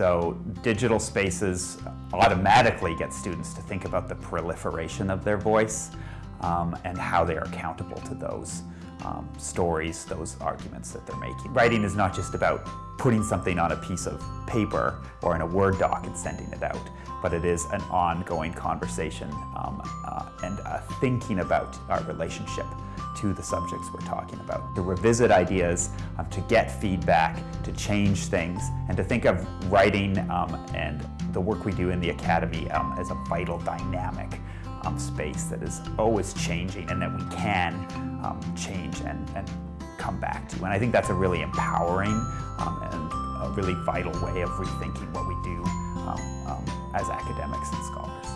So digital spaces automatically get students to think about the proliferation of their voice um, and how they are accountable to those um, stories, those arguments that they're making. Writing is not just about putting something on a piece of paper or in a Word doc and sending it out, but it is an ongoing conversation um, uh, and uh, thinking about our relationship to the subjects we're talking about. To revisit ideas, um, to get feedback, to change things, and to think of writing um, and the work we do in the Academy um, as a vital dynamic um, space that is always changing and that we can um, change and, and come back to. And I think that's a really empowering um, and a really vital way of rethinking what we do um, as academics and scholars.